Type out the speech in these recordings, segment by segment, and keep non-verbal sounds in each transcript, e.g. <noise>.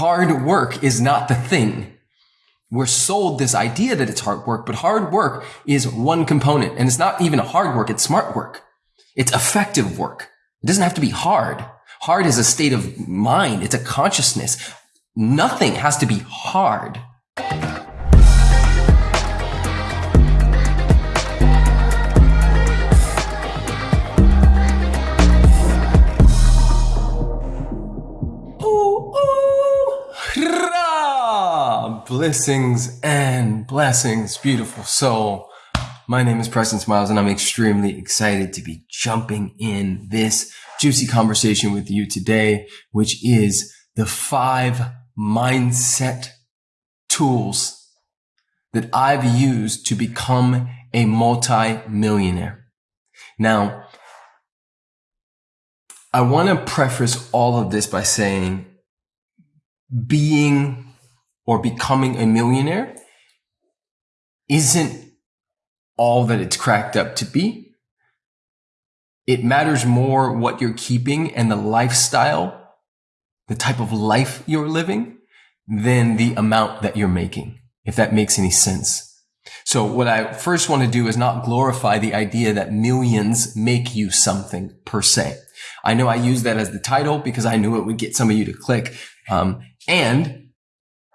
hard work is not the thing. We're sold this idea that it's hard work, but hard work is one component and it's not even hard work. It's smart work. It's effective work. It doesn't have to be hard. Hard is a state of mind. It's a consciousness. Nothing has to be hard. Blessings and blessings, beautiful soul. My name is Preston Smiles and I'm extremely excited to be jumping in this juicy conversation with you today, which is the five mindset tools that I've used to become a multi-millionaire. Now, I want to preface all of this by saying being or becoming a millionaire isn't all that it's cracked up to be. It matters more what you're keeping and the lifestyle, the type of life you're living than the amount that you're making, if that makes any sense. So what I first want to do is not glorify the idea that millions make you something per se. I know I use that as the title because I knew it would get some of you to click. Um, and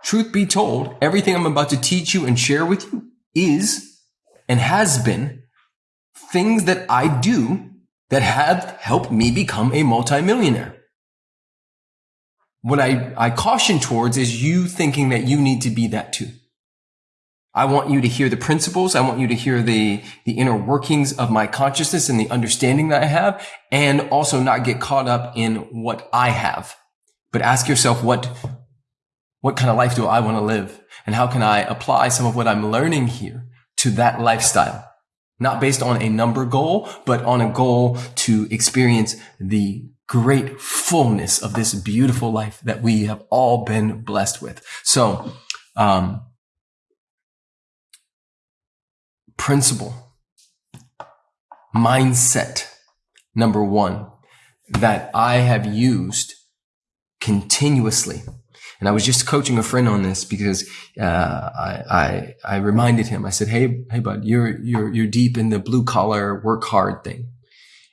truth be told, everything I'm about to teach you and share with you is and has been things that I do that have helped me become a multimillionaire. What I, I caution towards is you thinking that you need to be that too. I want you to hear the principles. I want you to hear the, the inner workings of my consciousness and the understanding that I have and also not get caught up in what I have. But ask yourself, what, what kind of life do I want to live? And how can I apply some of what I'm learning here to that lifestyle? Not based on a number goal, but on a goal to experience the great fullness of this beautiful life that we have all been blessed with. So, um, principle, mindset, number one, that I have used continuously and I was just coaching a friend on this because uh, I, I, I reminded him. I said, "Hey, hey, bud, you're you're you're deep in the blue collar work hard thing,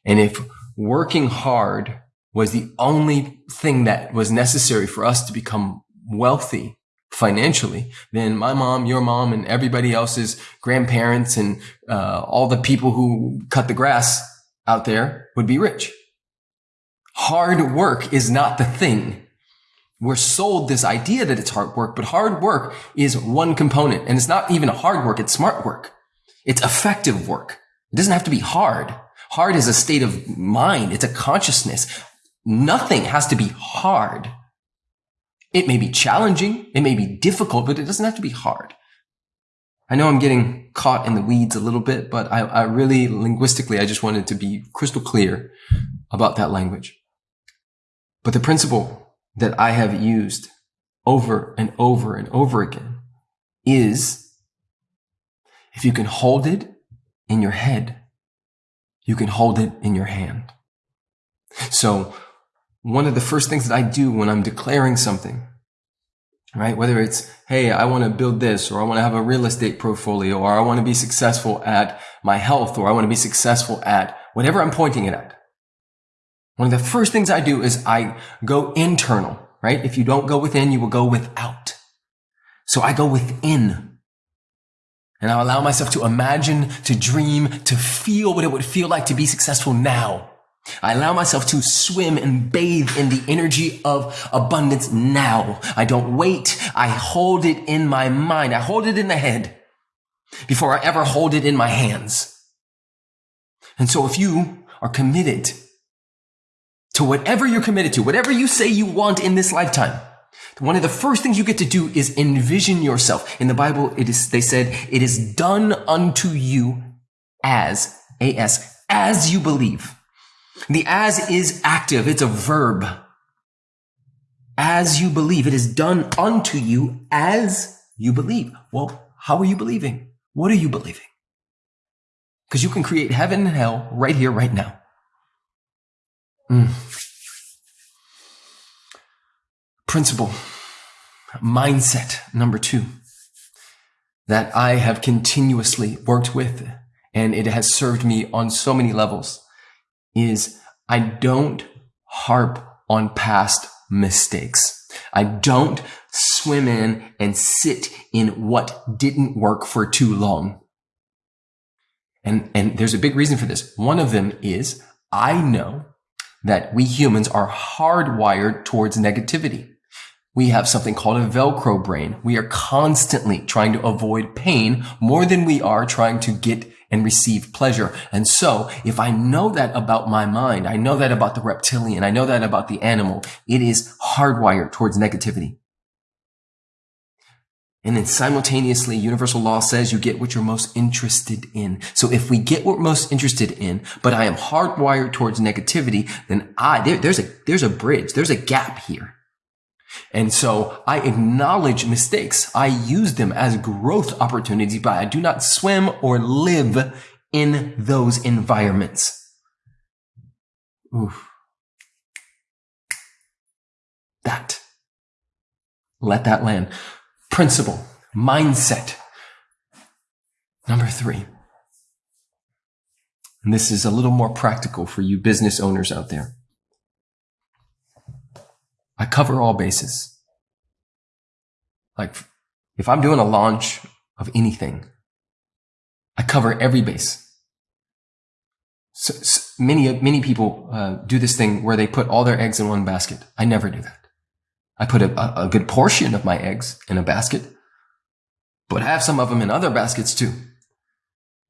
and if working hard was the only thing that was necessary for us to become wealthy financially, then my mom, your mom, and everybody else's grandparents and uh, all the people who cut the grass out there would be rich." Hard work is not the thing we're sold this idea that it's hard work, but hard work is one component. And it's not even hard work. It's smart work. It's effective work. It doesn't have to be hard. Hard is a state of mind. It's a consciousness. Nothing has to be hard. It may be challenging. It may be difficult, but it doesn't have to be hard. I know I'm getting caught in the weeds a little bit, but I, I really linguistically, I just wanted to be crystal clear about that language. But the principle that I have used over and over and over again is if you can hold it in your head, you can hold it in your hand. So one of the first things that I do when I'm declaring something, right? Whether it's, Hey, I want to build this, or I want to have a real estate portfolio, or I want to be successful at my health, or I want to be successful at whatever I'm pointing it at. One of the first things I do is I go internal, right? If you don't go within, you will go without. So I go within. And I allow myself to imagine, to dream, to feel what it would feel like to be successful now. I allow myself to swim and bathe in the energy of abundance now. I don't wait. I hold it in my mind. I hold it in the head before I ever hold it in my hands. And so if you are committed to whatever you're committed to, whatever you say you want in this lifetime. One of the first things you get to do is envision yourself. In the Bible, it is, they said, it is done unto you as, as, as you believe. The as is active. It's a verb. As you believe. It is done unto you as you believe. Well, how are you believing? What are you believing? Because you can create heaven and hell right here, right now. Mm. Principle. mindset number two that I have continuously worked with and it has served me on so many levels is I don't harp on past mistakes. I don't swim in and sit in what didn't work for too long. And, and there's a big reason for this. One of them is I know that we humans are hardwired towards negativity. We have something called a Velcro brain. We are constantly trying to avoid pain more than we are trying to get and receive pleasure. And so if I know that about my mind, I know that about the reptilian, I know that about the animal, it is hardwired towards negativity. And then simultaneously, universal law says you get what you're most interested in. So if we get what we're most interested in, but I am hardwired towards negativity, then I, there, there's a, there's a bridge. There's a gap here. And so I acknowledge mistakes. I use them as growth opportunities, but I do not swim or live in those environments. Oof. That. Let that land. Principle, mindset. Number three. And this is a little more practical for you business owners out there. I cover all bases. Like if I'm doing a launch of anything, I cover every base. So, so many, many people uh, do this thing where they put all their eggs in one basket. I never do that. I put a, a good portion of my eggs in a basket, but I have some of them in other baskets too.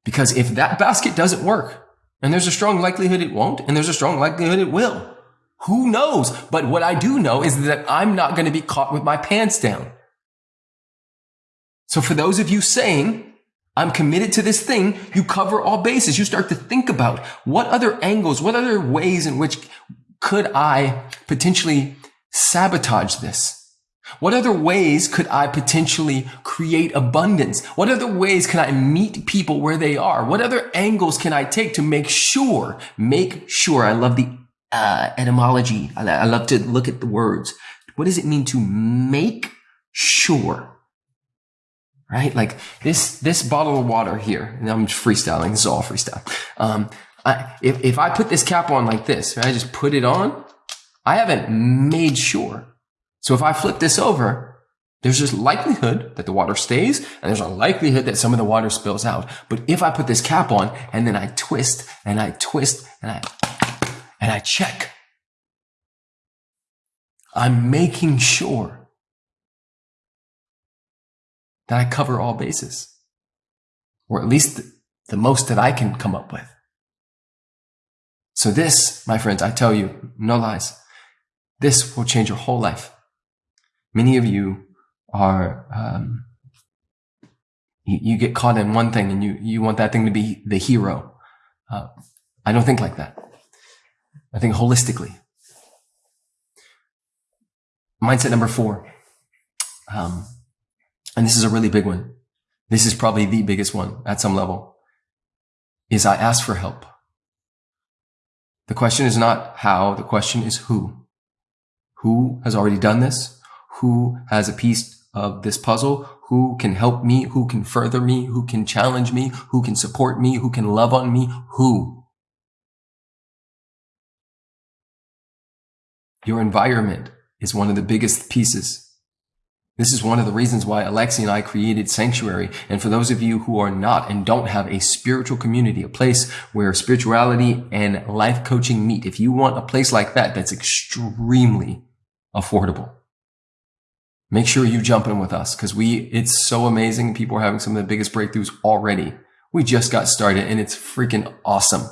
Because if that basket doesn't work, and there's a strong likelihood it won't, and there's a strong likelihood it will, who knows? But what I do know is that I'm not going to be caught with my pants down. So for those of you saying, I'm committed to this thing, you cover all bases. You start to think about what other angles, what other ways in which could I potentially sabotage this? What other ways could I potentially create abundance? What other ways can I meet people where they are? What other angles can I take to make sure, make sure I love the uh, etymology. I, I love to look at the words. What does it mean to make sure? Right? Like this, this bottle of water here, and I'm freestyling. This is all freestyle. Um, I, if, if I put this cap on like this, right, I just put it on, I haven't made sure. So if I flip this over, there's just likelihood that the water stays and there's a likelihood that some of the water spills out. But if I put this cap on and then I twist and I twist and I and I check. I'm making sure that I cover all bases, or at least the, most that I can come up with. So this, my friends, I tell you, no lies, this will change your whole life. Many of you are, um, you, you, get caught in one thing and you, you want that thing to be the hero. Uh, I don't think like that. I think holistically. Mindset number four. Um, and this is a really big one. This is probably the biggest one at some level is I ask for help. The question is not how, the question is who. Who has already done this? Who has a piece of this puzzle? Who can help me? Who can further me? Who can challenge me? Who can support me? Who can love on me? Who? Your environment is one of the biggest pieces. This is one of the reasons why Alexi and I created Sanctuary. And for those of you who are not and don't have a spiritual community, a place where spirituality and life coaching meet, if you want a place like that, that's extremely affordable. Make sure you jump in with us because we, it's so amazing. People are having some of the biggest breakthroughs already. We just got started and it's freaking awesome.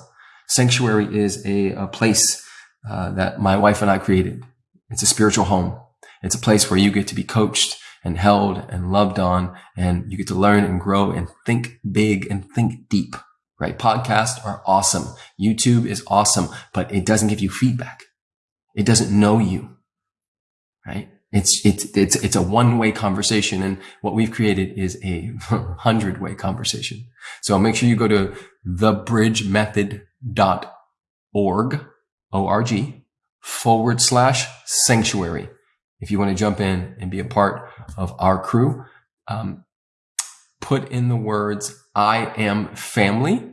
Sanctuary is a, a place uh, that my wife and I created. It's a spiritual home. It's a place where you get to be coached and held and loved on and you get to learn and grow and think big and think deep, right? Podcasts are awesome. YouTube is awesome, but it doesn't give you feedback. It doesn't know you, right? It's, it's, it's, it's a one way conversation. And what we've created is a <laughs> hundred way conversation. So make sure you go to thebridgemethod.org O-R-G forward slash sanctuary. if you want to jump in and be a part of our crew, um, put in the words, I am family,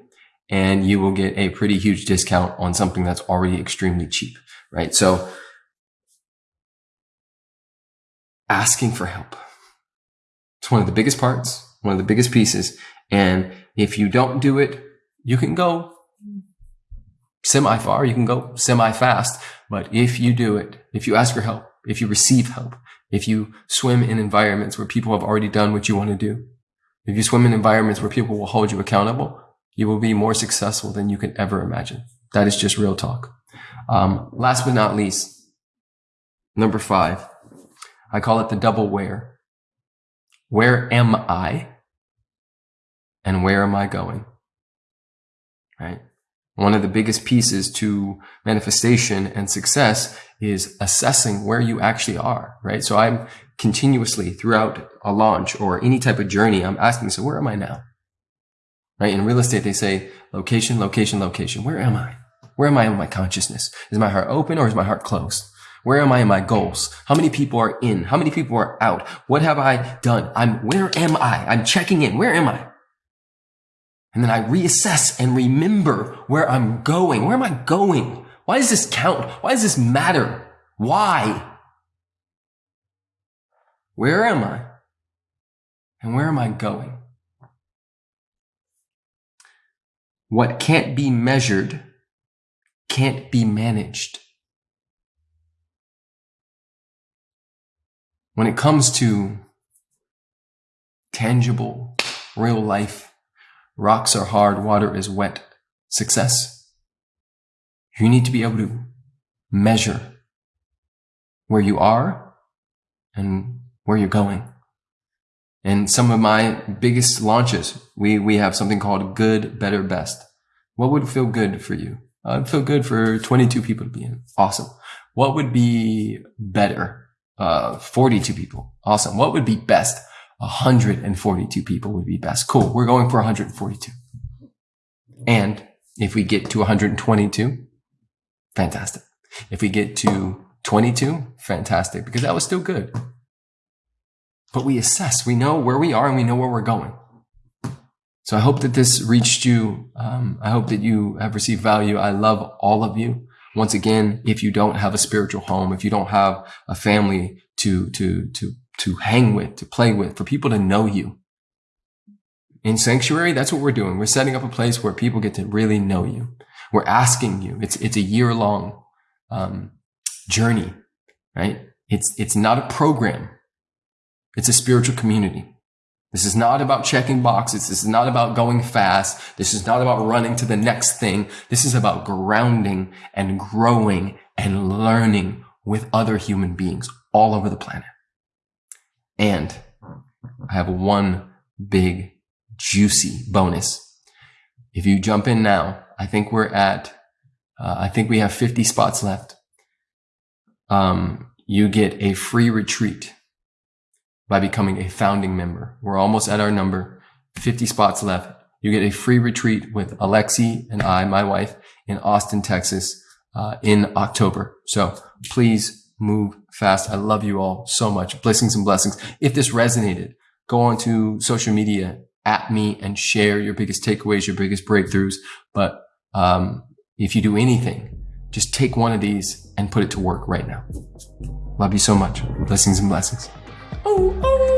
and you will get a pretty huge discount on something that's already extremely cheap, right? So asking for help. It's one of the biggest parts, one of the biggest pieces. And if you don't do it, you can go semi far, you can go semi fast. But if you do it, if you ask for help, if you receive help, if you swim in environments where people have already done what you want to do, if you swim in environments where people will hold you accountable, you will be more successful than you can ever imagine. That is just real talk. Um, last but not least, number five, I call it the double where. Where am I? And where am I going? Right? One of the biggest pieces to manifestation and success is assessing where you actually are, right? So I'm continuously throughout a launch or any type of journey, I'm asking, so where am I now? Right? In real estate, they say location, location, location. Where am I? Where am I in my consciousness? Is my heart open or is my heart closed? Where am I in my goals? How many people are in? How many people are out? What have I done? I'm, where am I? I'm checking in. Where am I? And then I reassess and remember where I'm going. Where am I going? Why does this count? Why does this matter? Why? Where am I? And where am I going? What can't be measured can't be managed. When it comes to tangible, real life, rocks are hard, water is wet, success, you need to be able to measure where you are and where you're going. And some of my biggest launches, we, we have something called good, better, best. What would feel good for you? Uh, feel good for 22 people to be in. Awesome. What would be better? Uh, 42 people. Awesome. What would be best? 142 people would be best. Cool. We're going for 142. And if we get to 122, fantastic. If we get to 22, fantastic, because that was still good. But we assess, we know where we are and we know where we're going. So I hope that this reached you. Um, I hope that you have received value. I love all of you. Once again, if you don't have a spiritual home, if you don't have a family to, to, to, to hang with, to play with, for people to know you, in Sanctuary, that's what we're doing. We're setting up a place where people get to really know you. We're asking you. It's, it's a year long, um, journey, right? It's, it's not a program. It's a spiritual community. This is not about checking boxes. This is not about going fast. This is not about running to the next thing. This is about grounding and growing and learning with other human beings all over the planet. And I have one big juicy bonus. If you jump in now, I think we're at, uh, I think we have 50 spots left. Um, you get a free retreat by becoming a founding member. We're almost at our number, 50 spots left. You get a free retreat with Alexi and I, my wife, in Austin, Texas, uh, in October. So please move fast. I love you all so much. Blessings and blessings. If this resonated, go on to social media at me and share your biggest takeaways, your biggest breakthroughs. But um, if you do anything, just take one of these and put it to work right now. Love you so much. Blessings and blessings. Oh, oh.